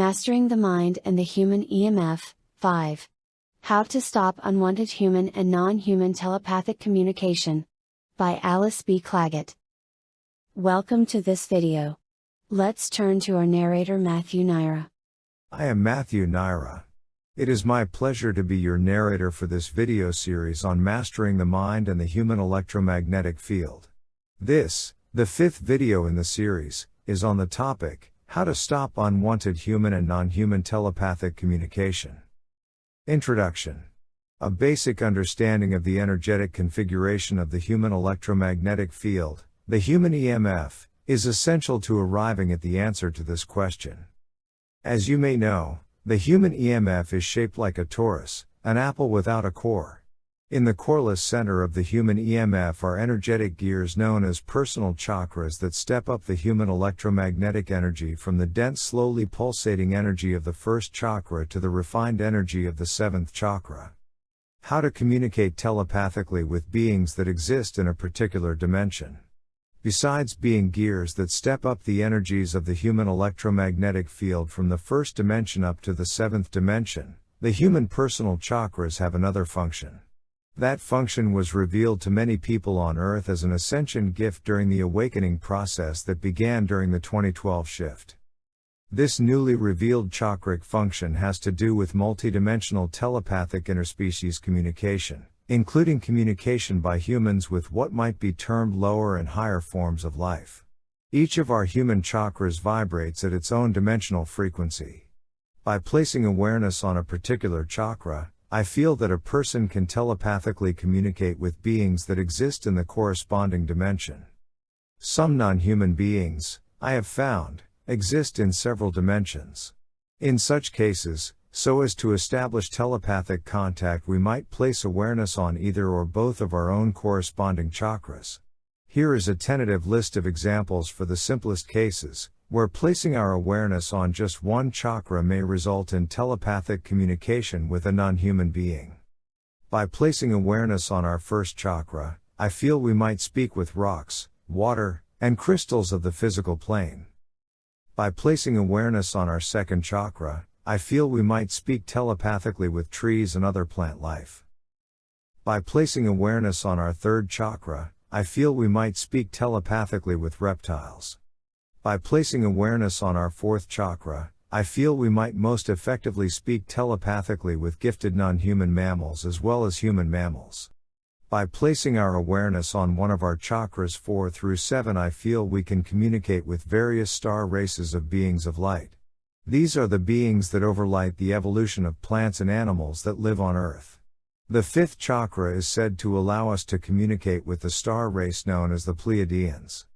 Mastering the Mind and the Human EMF 5. How to Stop Unwanted Human and Non Human Telepathic Communication. By Alice B. Clagett. Welcome to this video. Let's turn to our narrator Matthew Naira. I am Matthew Naira. It is my pleasure to be your narrator for this video series on mastering the mind and the human electromagnetic field. This, the fifth video in the series, is on the topic, how to stop unwanted human and non-human telepathic communication. Introduction. A basic understanding of the energetic configuration of the human electromagnetic field, the human EMF, is essential to arriving at the answer to this question. As you may know, the human EMF is shaped like a torus, an apple without a core. In the coreless center of the human EMF are energetic gears known as personal chakras that step up the human electromagnetic energy from the dense, slowly pulsating energy of the first chakra to the refined energy of the seventh chakra. How to communicate telepathically with beings that exist in a particular dimension. Besides being gears that step up the energies of the human electromagnetic field from the first dimension up to the seventh dimension, the human personal chakras have another function. That function was revealed to many people on Earth as an ascension gift during the awakening process that began during the 2012 shift. This newly revealed chakric function has to do with multidimensional telepathic interspecies communication, including communication by humans with what might be termed lower and higher forms of life. Each of our human chakras vibrates at its own dimensional frequency. By placing awareness on a particular chakra, I feel that a person can telepathically communicate with beings that exist in the corresponding dimension. Some non human beings, I have found, exist in several dimensions. In such cases, so as to establish telepathic contact, we might place awareness on either or both of our own corresponding chakras. Here is a tentative list of examples for the simplest cases, where placing our awareness on just one chakra may result in telepathic communication with a non human being. By placing awareness on our first chakra, I feel we might speak with rocks, water, and crystals of the physical plane. By placing awareness on our second chakra, I feel we might speak telepathically with trees and other plant life. By placing awareness on our third chakra, I feel we might speak telepathically with reptiles. By placing awareness on our fourth chakra, I feel we might most effectively speak telepathically with gifted non human mammals as well as human mammals. By placing our awareness on one of our chakras 4 through 7, I feel we can communicate with various star races of beings of light. These are the beings that overlight the evolution of plants and animals that live on Earth. The fifth chakra is said to allow us to communicate with the star race known as the Pleiadians.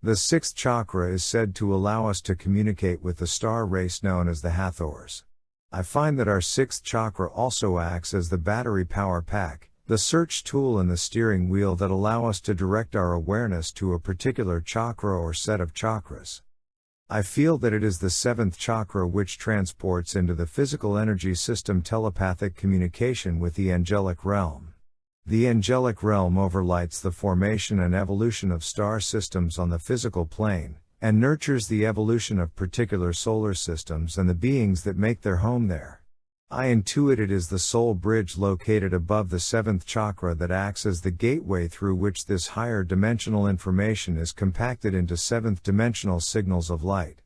The sixth chakra is said to allow us to communicate with the star race known as the Hathors. I find that our sixth chakra also acts as the battery power pack, the search tool and the steering wheel that allow us to direct our awareness to a particular chakra or set of chakras. I feel that it is the seventh chakra which transports into the physical energy system telepathic communication with the angelic realm. The angelic realm overlights the formation and evolution of star systems on the physical plane, and nurtures the evolution of particular solar systems and the beings that make their home there. I intuit it is the soul bridge located above the seventh chakra that acts as the gateway through which this higher dimensional information is compacted into seventh dimensional signals of light.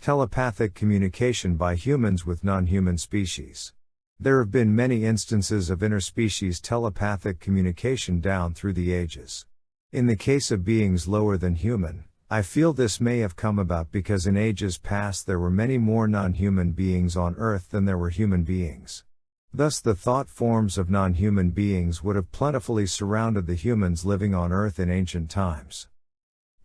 Telepathic communication by humans with non human species. There have been many instances of interspecies telepathic communication down through the ages. In the case of beings lower than human, I feel this may have come about because in ages past there were many more non human beings on Earth than there were human beings. Thus, the thought forms of non human beings would have plentifully surrounded the humans living on Earth in ancient times.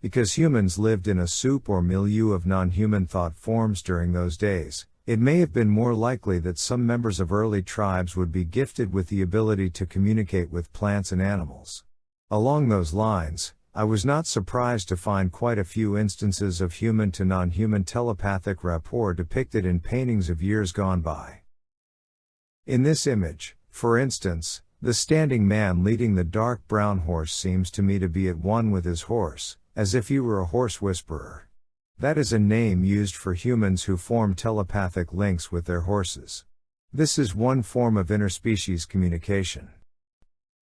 Because humans lived in a soup or milieu of non human thought forms during those days, it may have been more likely that some members of early tribes would be gifted with the ability to communicate with plants and animals. Along those lines, I was not surprised to find quite a few instances of human to non human telepathic rapport depicted in paintings of years gone by. In this image, for instance, the standing man leading the dark brown horse seems to me to be at one with his horse, as if he were a horse whisperer. That is a name used for humans who form telepathic links with their horses. This is one form of interspecies communication.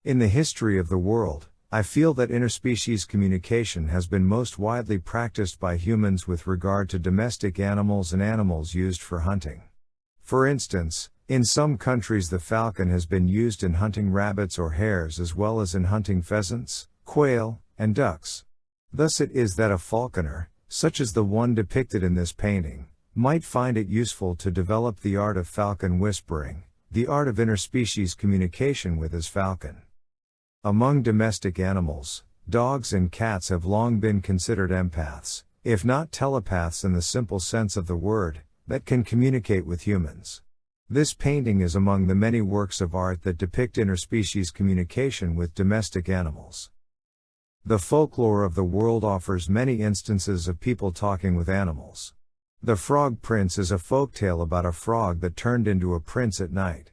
In the history of the world, I feel that interspecies communication has been most widely practiced by humans with regard to domestic animals and animals used for hunting. For instance, in some countries the falcon has been used in hunting rabbits or hares as well as in hunting pheasants, quail, and ducks. Thus it is that a falconer, such as the one depicted in this painting, might find it useful to develop the art of falcon whispering, the art of interspecies communication with his falcon. Among domestic animals, dogs and cats have long been considered empaths, if not telepaths in the simple sense of the word, that can communicate with humans. This painting is among the many works of art that depict interspecies communication with domestic animals. The folklore of the world offers many instances of people talking with animals. The Frog Prince is a folktale about a frog that turned into a prince at night.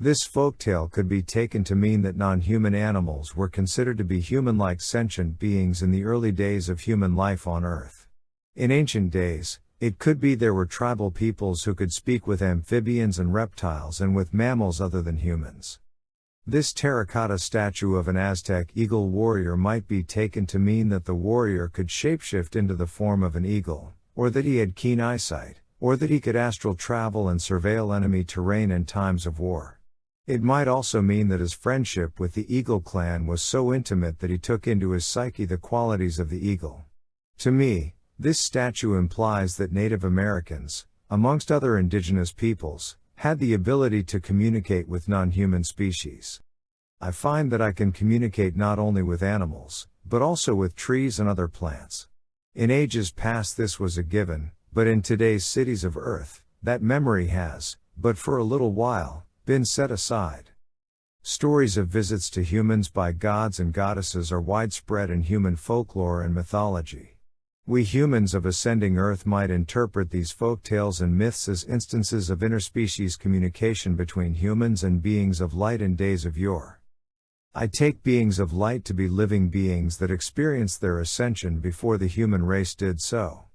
This folktale could be taken to mean that non-human animals were considered to be human-like sentient beings in the early days of human life on Earth. In ancient days, it could be there were tribal peoples who could speak with amphibians and reptiles and with mammals other than humans. This terracotta statue of an Aztec eagle warrior might be taken to mean that the warrior could shapeshift into the form of an eagle, or that he had keen eyesight, or that he could astral travel and surveil enemy terrain in times of war. It might also mean that his friendship with the Eagle clan was so intimate that he took into his psyche the qualities of the eagle. To me, this statue implies that Native Americans, amongst other indigenous peoples, had the ability to communicate with non-human species. I find that I can communicate not only with animals, but also with trees and other plants. In ages past this was a given, but in today's cities of Earth, that memory has, but for a little while, been set aside. Stories of visits to humans by gods and goddesses are widespread in human folklore and mythology. We humans of ascending Earth might interpret these folk tales and myths as instances of interspecies communication between humans and beings of light in days of yore. I take beings of light to be living beings that experienced their ascension before the human race did so.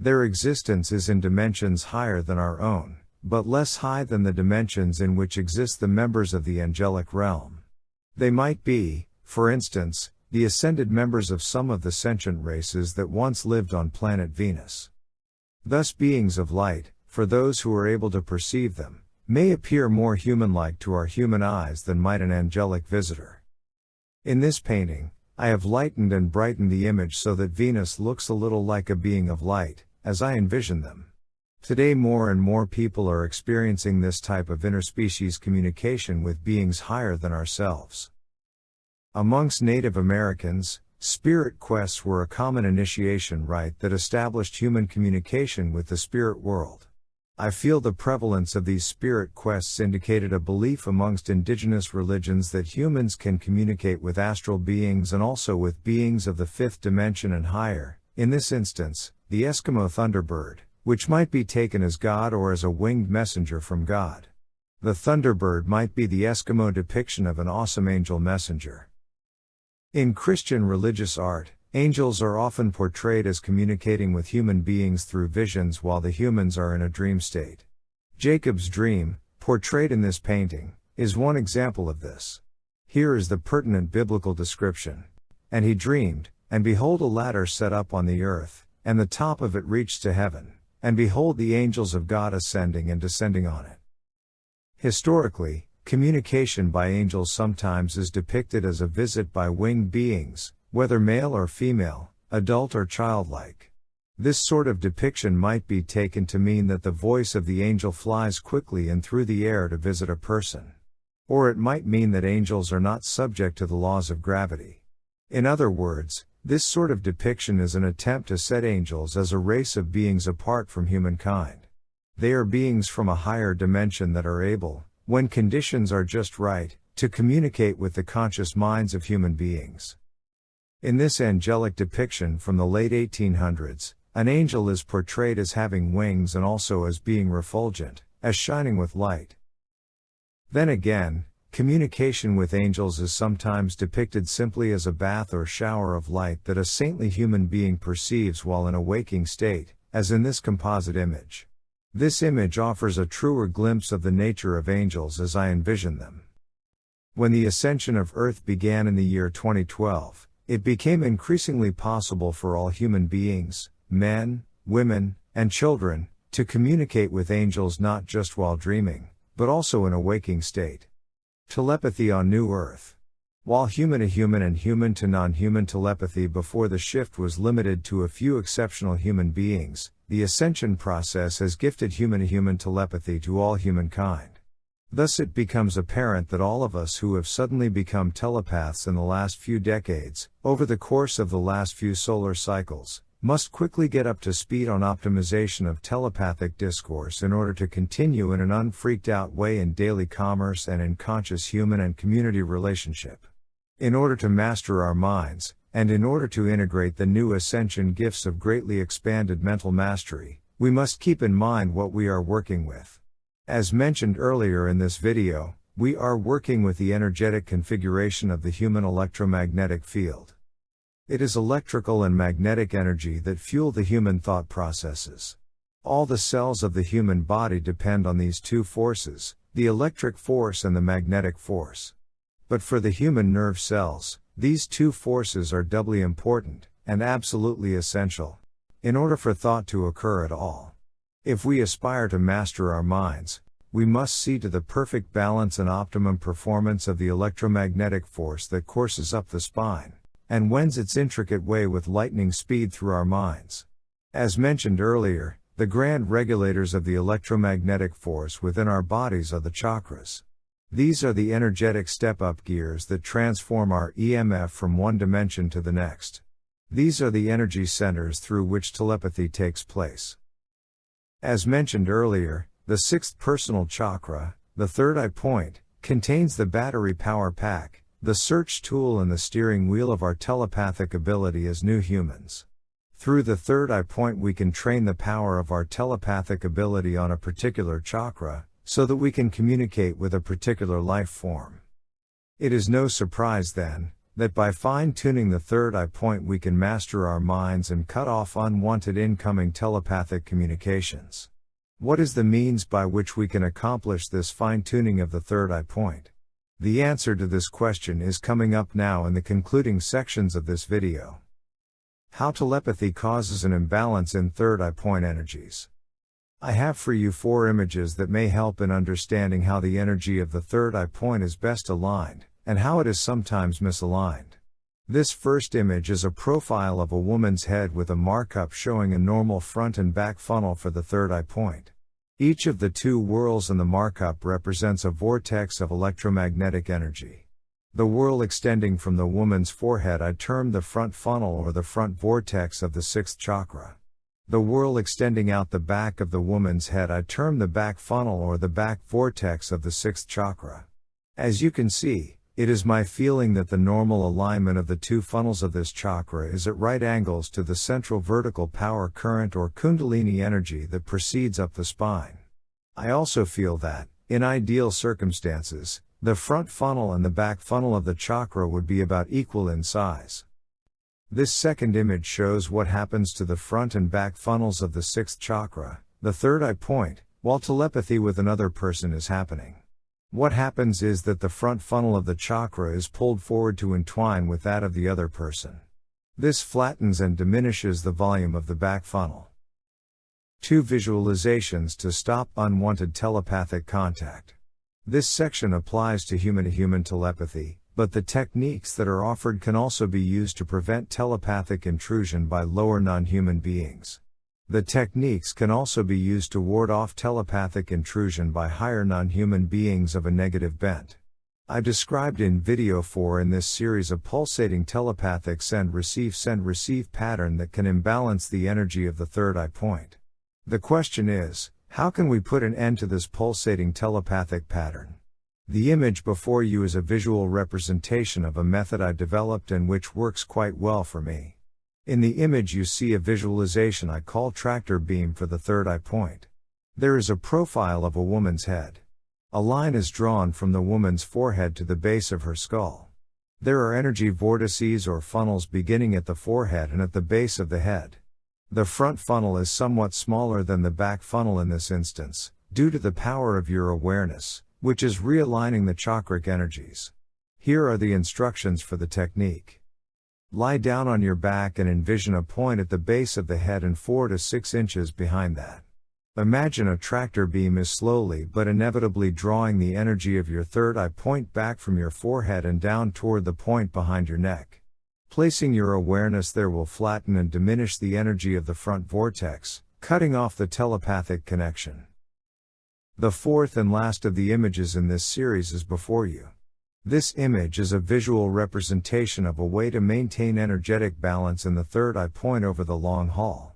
Their existence is in dimensions higher than our own but less high than the dimensions in which exist the members of the angelic realm. They might be, for instance, the ascended members of some of the sentient races that once lived on planet Venus. Thus, beings of light, for those who are able to perceive them, may appear more human like to our human eyes than might an angelic visitor. In this painting, I have lightened and brightened the image so that Venus looks a little like a being of light, as I envision them. Today more and more people are experiencing this type of interspecies communication with beings higher than ourselves. Amongst Native Americans, spirit quests were a common initiation rite that established human communication with the spirit world. I feel the prevalence of these spirit quests indicated a belief amongst indigenous religions that humans can communicate with astral beings and also with beings of the fifth dimension and higher, in this instance, the Eskimo Thunderbird which might be taken as God or as a winged messenger from God. The Thunderbird might be the Eskimo depiction of an awesome angel messenger. In Christian religious art, angels are often portrayed as communicating with human beings through visions while the humans are in a dream state. Jacob's dream, portrayed in this painting, is one example of this. Here is the pertinent biblical description. And he dreamed, and behold a ladder set up on the earth, and the top of it reached to heaven. And behold the angels of God ascending and descending on it. Historically, communication by angels sometimes is depicted as a visit by winged beings, whether male or female, adult or childlike. This sort of depiction might be taken to mean that the voice of the angel flies quickly and through the air to visit a person. Or it might mean that angels are not subject to the laws of gravity. In other words, this sort of depiction is an attempt to set angels as a race of beings apart from humankind. They are beings from a higher dimension that are able, when conditions are just right, to communicate with the conscious minds of human beings. In this angelic depiction from the late 1800s, an angel is portrayed as having wings and also as being refulgent, as shining with light. Then again, Communication with angels is sometimes depicted simply as a bath or shower of light that a saintly human being perceives while in a waking state, as in this composite image. This image offers a truer glimpse of the nature of angels as I envision them. When the ascension of Earth began in the year 2012, it became increasingly possible for all human beings, men, women, and children, to communicate with angels not just while dreaming, but also in a waking state. Telepathy on New Earth. While human to human and human to non human telepathy before the shift was limited to a few exceptional human beings, the ascension process has gifted human to human telepathy to all humankind. Thus, it becomes apparent that all of us who have suddenly become telepaths in the last few decades, over the course of the last few solar cycles, must quickly get up to speed on optimization of telepathic discourse in order to continue in an unfreaked out way in daily commerce and in conscious human and community relationship. In order to master our minds, and in order to integrate the new ascension gifts of greatly expanded mental mastery, we must keep in mind what we are working with. As mentioned earlier in this video, we are working with the energetic configuration of the human electromagnetic field. It is electrical and magnetic energy that fuel the human thought processes. All the cells of the human body depend on these two forces, the electric force and the magnetic force. But for the human nerve cells, these two forces are doubly important, and absolutely essential, in order for thought to occur at all. If we aspire to master our minds, we must see to the perfect balance and optimum performance of the electromagnetic force that courses up the spine and wends its intricate way with lightning speed through our minds. As mentioned earlier, the grand regulators of the electromagnetic force within our bodies are the chakras. These are the energetic step up gears that transform our EMF from one dimension to the next. These are the energy centers through which telepathy takes place. As mentioned earlier, the sixth personal chakra, the third eye point, contains the battery power pack, the search tool and the steering wheel of our telepathic ability as new humans. Through the third eye point, we can train the power of our telepathic ability on a particular chakra, so that we can communicate with a particular life form. It is no surprise then, that by fine tuning the third eye point, we can master our minds and cut off unwanted incoming telepathic communications. What is the means by which we can accomplish this fine tuning of the third eye point? The answer to this question is coming up now in the concluding sections of this video. How telepathy causes an imbalance in third eye point energies. I have for you four images that may help in understanding how the energy of the third eye point is best aligned, and how it is sometimes misaligned. This first image is a profile of a woman's head with a markup showing a normal front and back funnel for the third eye point. Each of the two whorls in the markup represents a vortex of electromagnetic energy. The whorl extending from the woman's forehead I term the front funnel or the front vortex of the sixth chakra. The whorl extending out the back of the woman's head I term the back funnel or the back vortex of the sixth chakra. As you can see, it is my feeling that the normal alignment of the two funnels of this chakra is at right angles to the central vertical power current or kundalini energy that proceeds up the spine. I also feel that, in ideal circumstances, the front funnel and the back funnel of the chakra would be about equal in size. This second image shows what happens to the front and back funnels of the sixth chakra, the third eye point, while telepathy with another person is happening. What happens is that the front funnel of the chakra is pulled forward to entwine with that of the other person. This flattens and diminishes the volume of the back funnel. Two visualizations to stop unwanted telepathic contact. This section applies to human to human telepathy, but the techniques that are offered can also be used to prevent telepathic intrusion by lower non human beings. The techniques can also be used to ward off telepathic intrusion by higher non-human beings of a negative bent. I described in video 4 in this series a pulsating telepathic send receive send receive pattern that can imbalance the energy of the third eye point. The question is, how can we put an end to this pulsating telepathic pattern? The image before you is a visual representation of a method I developed and which works quite well for me. In the image you see a visualization I call tractor beam for the third eye point. There is a profile of a woman's head. A line is drawn from the woman's forehead to the base of her skull. There are energy vortices or funnels beginning at the forehead and at the base of the head. The front funnel is somewhat smaller than the back funnel in this instance, due to the power of your awareness, which is realigning the chakric energies. Here are the instructions for the technique. Lie down on your back and envision a point at the base of the head and 4 to 6 inches behind that. Imagine a tractor beam is slowly but inevitably drawing the energy of your third eye point back from your forehead and down toward the point behind your neck. Placing your awareness there will flatten and diminish the energy of the front vortex, cutting off the telepathic connection. The fourth and last of the images in this series is before you. This image is a visual representation of a way to maintain energetic balance in the third eye point over the long haul.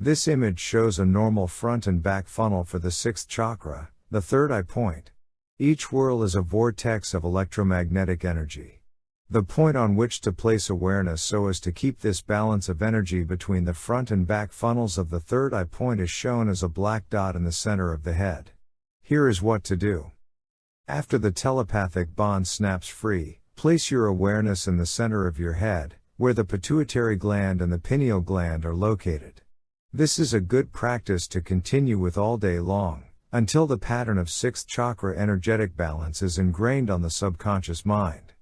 This image shows a normal front and back funnel for the sixth chakra, the third eye point. Each whirl is a vortex of electromagnetic energy. The point on which to place awareness so as to keep this balance of energy between the front and back funnels of the third eye point is shown as a black dot in the center of the head. Here is what to do. After the telepathic bond snaps free, place your awareness in the center of your head, where the pituitary gland and the pineal gland are located. This is a good practice to continue with all day long, until the pattern of sixth chakra energetic balance is ingrained on the subconscious mind.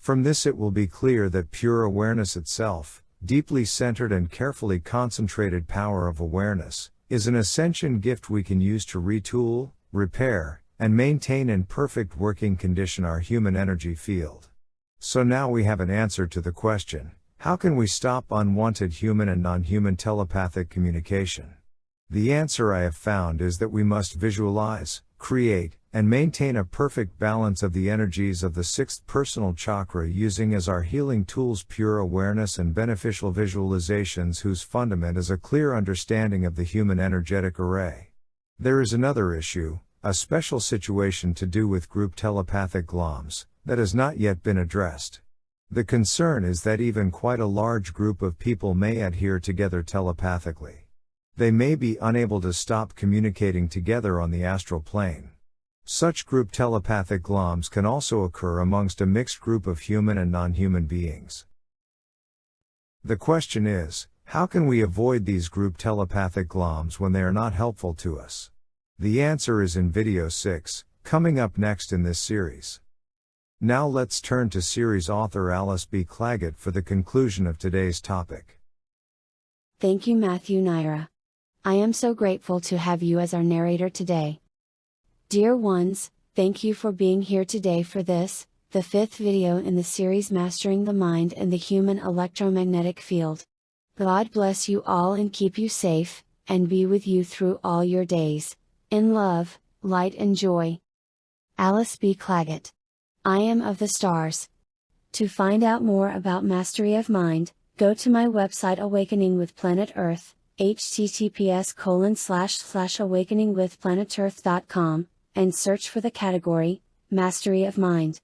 From this it will be clear that pure awareness itself, deeply centered and carefully concentrated power of awareness, is an ascension gift we can use to retool, repair, and maintain in perfect working condition our human energy field. So now we have an answer to the question, how can we stop unwanted human and non-human telepathic communication? The answer I have found is that we must visualize, create, and maintain a perfect balance of the energies of the sixth personal chakra using as our healing tools pure awareness and beneficial visualizations whose fundament is a clear understanding of the human energetic array. There is another issue, a special situation to do with group telepathic gloms, that has not yet been addressed. The concern is that even quite a large group of people may adhere together telepathically. They may be unable to stop communicating together on the astral plane. Such group telepathic gloms can also occur amongst a mixed group of human and non-human beings. The question is, how can we avoid these group telepathic gloms when they are not helpful to us? The answer is in video 6, coming up next in this series. Now let's turn to series author Alice B. Clagett for the conclusion of today's topic. Thank you Matthew Naira. I am so grateful to have you as our narrator today. Dear ones, thank you for being here today for this, the fifth video in the series Mastering the Mind and the Human Electromagnetic Field. God bless you all and keep you safe, and be with you through all your days. In love, light and joy. Alice B. Clagett. I am of the stars. To find out more about mastery of mind, go to my website Awakening with Planet Earth, https colon slash slash awakeningwithplanetearth.com and search for the category, Mastery of Mind.